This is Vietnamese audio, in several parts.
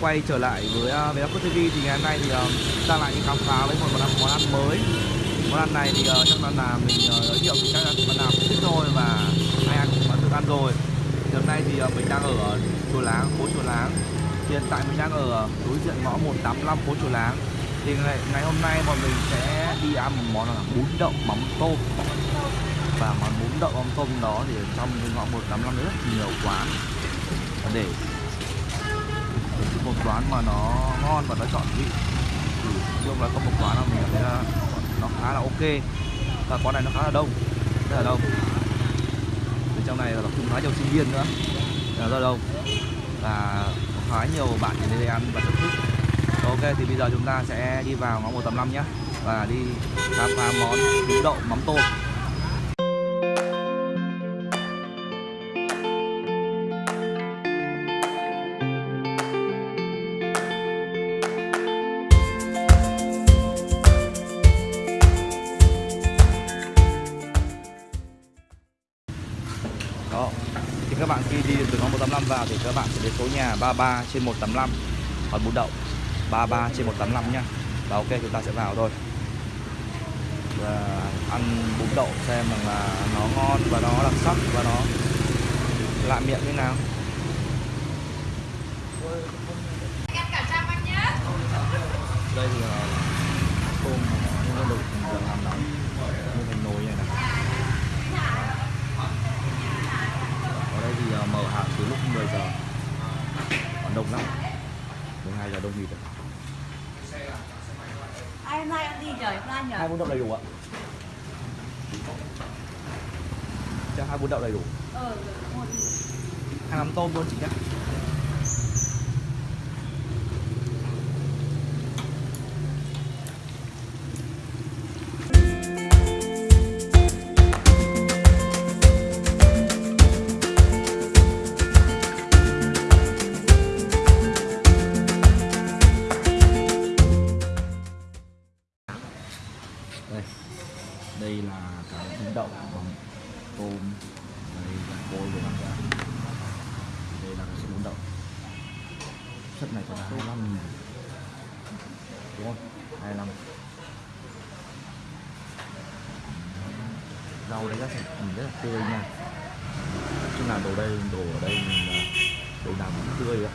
quay trở lại với à, uh, Vlog TV thì ngày hôm nay thì ờ, uh, ta lại đi khám phá với một món ăn, món ăn mới. Món ăn này thì uh, chắc là, là mình uh, giới thiệu thì chắc là bạn nào cũng biết thôi và ai ăn cũng đã được ăn rồi. Thì hôm nay thì uh, mình đang ở chùa Láng phố chùa Láng. Hiện tại mình đang ở đối diện ngõ 185 phố chùa Láng. Thì ngày, ngày hôm nay bọn mình sẽ đi ăn một món là bún đậu mắm tôm. Và món bún đậu mắm tôm đó thì trong cái ngõ 185 rất nhiều quán. Để cái một quán mà nó ngon và nó chọn vị, thì chung là có một quán nào mình cảm thấy là nó khá là ok. Và quán này nó khá là đông, rất là đông. Ở trong này là tập trung khá nhiều sinh viên nữa, rất là đông. Và có khá nhiều bạn đến đây ăn và thưởng thức. Ok, thì bây giờ chúng ta sẽ đi vào ngõ 185 nhé. Và đi khám phá món bún đậu mắm tôm. Đó. Thì các bạn khi đi từ ngõ 185 vào thì các bạn sẽ đến số nhà 33 trên 185 còn bún đậu 33 trên 185 nhá. Và ok, chúng ta sẽ vào thôi. Và ăn bún đậu xem rằng là nó ngon và nó đặc sắc và nó lạ miệng như nào. Đây là tôm nó được được làm nóng như thành nồi này này ở đây thì uh, mở hàng từ lúc 10 giờ. Còn đông lắm. 12 giờ đông nghỉ rồi. Ai hôm nay ăn gì trời hôm nay nhờ. Hai bún đậu đầy đủ ạ. Cho hai bún đậu đầy đủ. Ờ một hai mắm tôm luôn chị nhé đây. Đây là cái bún đậu bằng tôm. Đây là côi của nó ra đây là cái sữa bún đậu. Chất này có 25 nghìn đúng không? 25 rau đấy rất là ừ, rất là tươi nha. Chứ là đồ đây, đồ ở đây mình là đồ nào cũng tươi ạ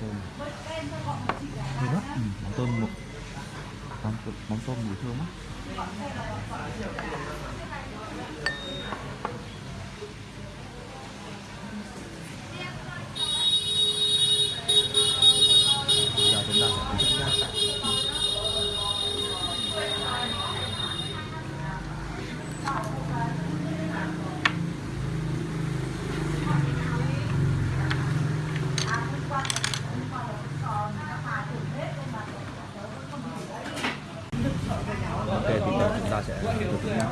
tôm Thơm lắm, ừ, mắm tôm một món tôm mùi thơm á giờ chúng ta sẽ thưởng thức nhá ok thì giờ chúng ta sẽ thưởng thức nhá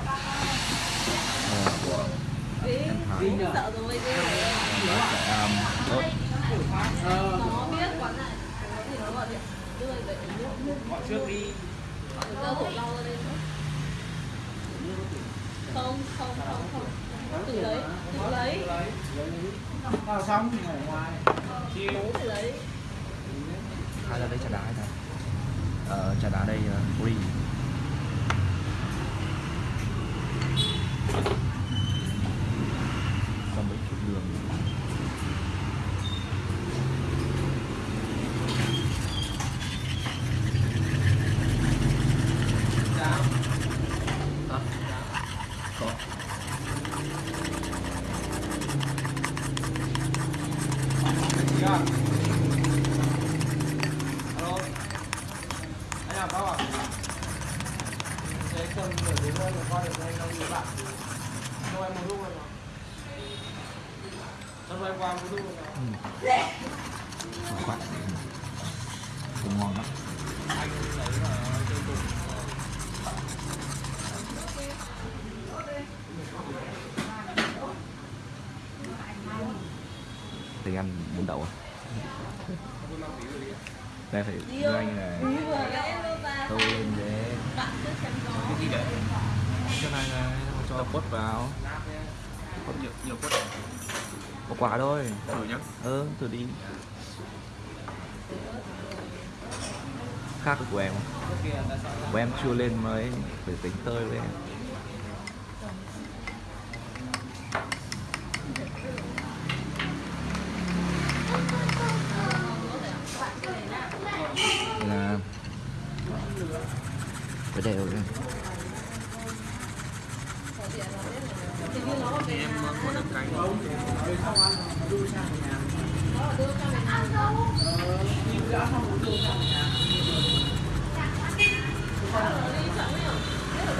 Ờ, của em Thái sợ rồi đi nó sẽ um, ớt nó biết quán này có gì nó gọi điện đưa để nước Gọi trước đi. Đưa hổ lau ra đây nữa không không không không. Tự lấy tự lấy Vào xong thì ở ngoài. Chiều tự lấy hai là đây trà đá hay sao? Ờ, trà đá đây uh, free cho mấy chút đường Hả? Có. Chị à Alo Anh làm sao ạ? Thế cần nửa tiếng thôi mà qua được anh đang đi bạn Cho em một lúc rồi Cho em qua một lúc rồi mà Ngon quá Cũng ngon lắm Anh lấy là trên cùng thì ăn bún đậu à đây phải ơi. anh này. Ý vừa vẽ luôn ta? Tô lên gió. Cái này này cho quất vào. Có nhiều nhiều quất một quả thôi. Thử nhá. Ừ thử đi. Khác của em của em chưa lên mới phải tính tơi với em là phải đều lên em có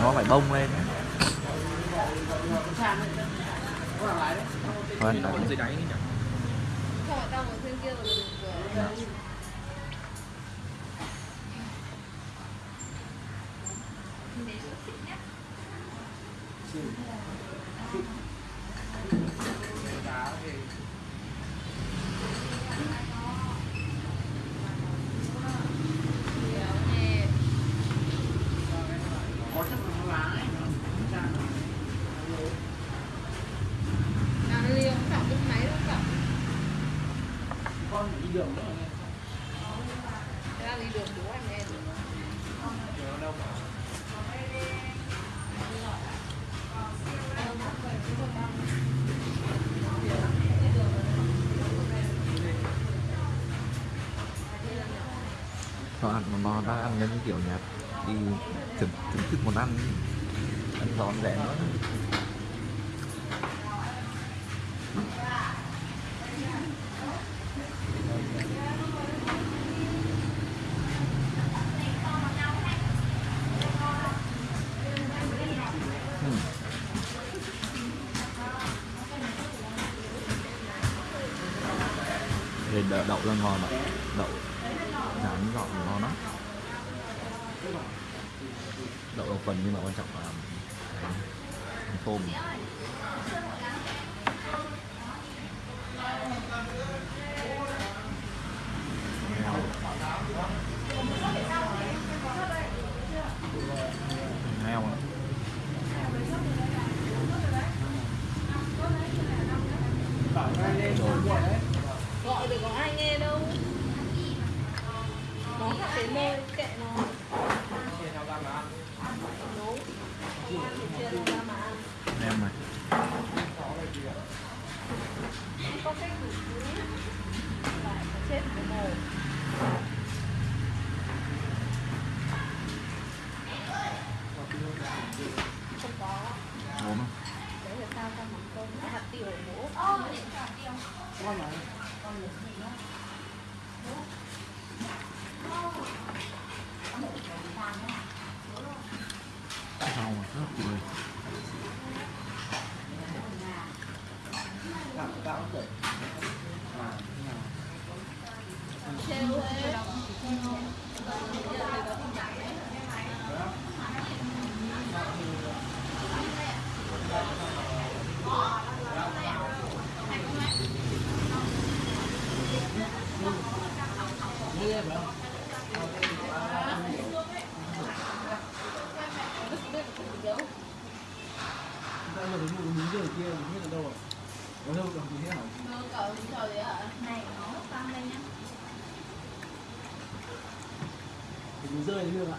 nó phải bông lên ấy. Thôi anh còn tặng dưới đáy nhỉ Không phải tao ngồi trên kia rồi mình vừa nhẹ À, nó liều, chọn cái máy nó chọn. Thế là đi đường bố anh em. Nó đâu mà nó đã ăn những kiểu nhạt đi thưởng thức món ăn ăn giòn rẻ nữa đậu, đậu là ngon mà Đậu rán gọn ngon lắm. Đậu là phần nhưng mà quan trọng là tôm heo. Heo ra mà ăn. em này Có cách chết cái mồ. Không có. ốm không Đấy là sao trong mắm tôm hạt tiêu bố. rau mà rất tươi Trêu thế. Nó cậu trời đấy hả? này nó tăng lên nhá Mình rơi đường ạ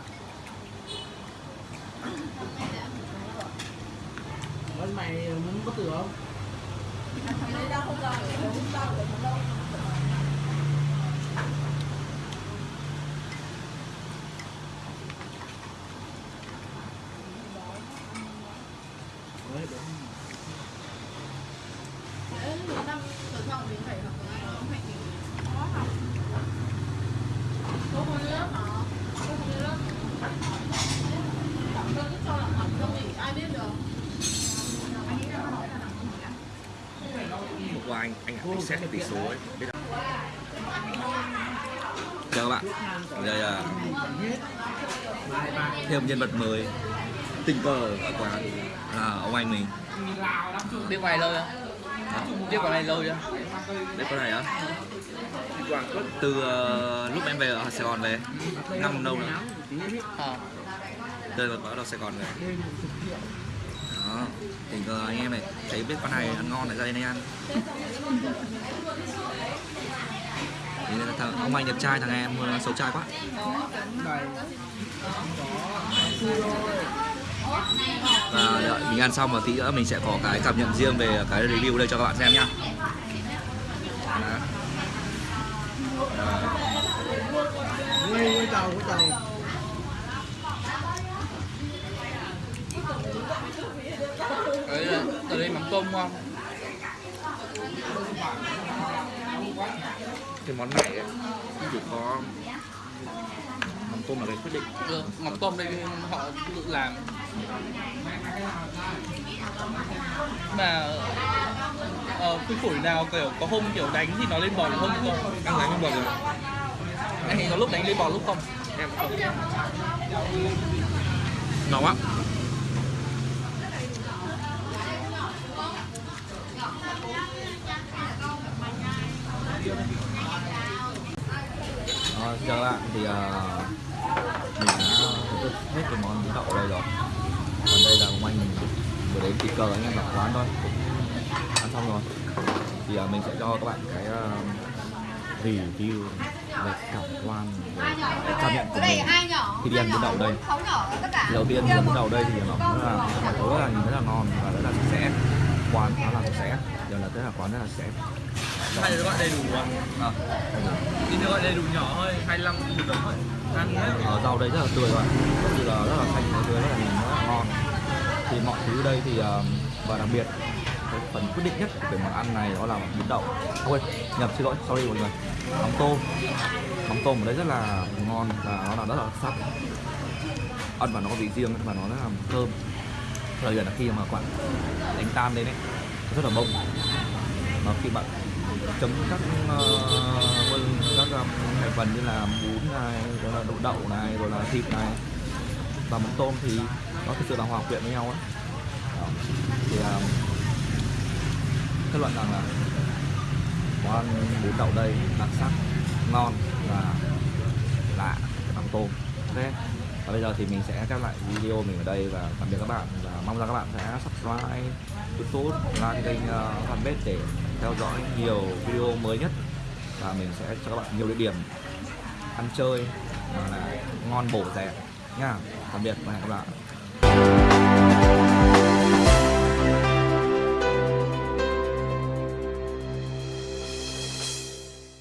Vẫn mày muốn có tử không? Cái đấy tao không ra được, không ra được ở đâu. Đấy, đúng Đấy, nó năm tuổi sau mình phải học tiếng Anh, nó phải kiểu khó học. Cô không đi lớp hả? Cô không đi lớp. Chẳng cơ cứ cho là học không thì ai biết được. hôm anh xét cái tỷ số ấy. Biết không? chào các bạn. Đây là thêm nhân vật mới. Tình cờ ở quán là ông anh mình. Biết quay lâu chưa? Biết quán này lâu chưa? Đấy con này á từ ờ, lúc em về ở Sài Gòn về năm đâu nữa ờ. Từ bắt đầu Sài Gòn về đó tình cờ anh em này thấy biết con này ăn ngon lại ra đây này ăn thì thằng ông anh đẹp trai thằng em ờ, xấu trai quá và đợi, mình ăn xong một tí nữa mình sẽ có cái cảm nhận riêng về cái review đây cho các bạn xem nhá Đó. Đó. Ờ chào chào Đấy là ở đây mắm tôm ngon cái món này ấy, chỉ có mắm tôm là cái quyết định. Ừ, mắm tôm đây họ tự làm. Mà ờ, cái phổi nào kiểu có hôm kiểu đánh thì nó lên bò được hôm không? Ăn đánh không bao giờ anh thấy có lúc đánh lên bò lúc không? Em không. Ngon quá xin chào các bạn. Thì uh, mình đã thưởng hết cái món đậu ở đây rồi. Còn đây là của anh vừa đến kịp cờ anh em đặt quán thôi. Ăn xong rồi. Thì uh, mình sẽ cho các bạn cái uh, review về cảm quan về cái cảm nhận của mình khi đi ăn bún đậu đây. Thì đầu tiên thì bún đậu đây thì nó rất là mọi thứ là nhìn rất là ngon và rất là sạch sẽ. Quán khá là sạch sẽ. Giờ là rất là quán rất là sạch sẽ hay là gọi đầy đủ à? À, thì nó gọi đầy đủ nhỏ thôi 25 một đồng thôi. Ăn hết ở rau đây rất là tươi các bạn như là rất là xanh tươi rất là nhìn rất là ngon. Thì mọi thứ đây thì ờ, và đặc biệt cái phần quyết định nhất cái món ăn này đó là bún đậu. Ôi nhập xin lỗi sorry mọi người. Mắm tôm. Mắm tôm ở đây rất là ngon và nó là rất là sắc ăn và nó có vị riêng và nó rất là thơm. Thời điểm là khi mà bạn đánh tan lên ấy nó rất là bông mà khi bạn chấm các uh, các ờ, thành phần như là bún này rồi là đậu đậu này rồi là thịt này. Và mắm tôm thì nó thực sự là hòa quyện với nhau ấy Đó. thì uh, kết luận rằng là món ăn bún đậu đây đặc sắc ngon và lạ mắm tôm. Ok? Và bây giờ thì mình sẽ kết lại video mình ở đây và tạm biệt các bạn. Và mong rằng các bạn sẽ subscribe youtube like kênh uh, fanpage để theo dõi nhiều video mới nhất và mình sẽ cho các bạn nhiều địa điểm ăn chơi mà là ngon bổ rẻ nha. Tạm biệt và hẹn gặp lại.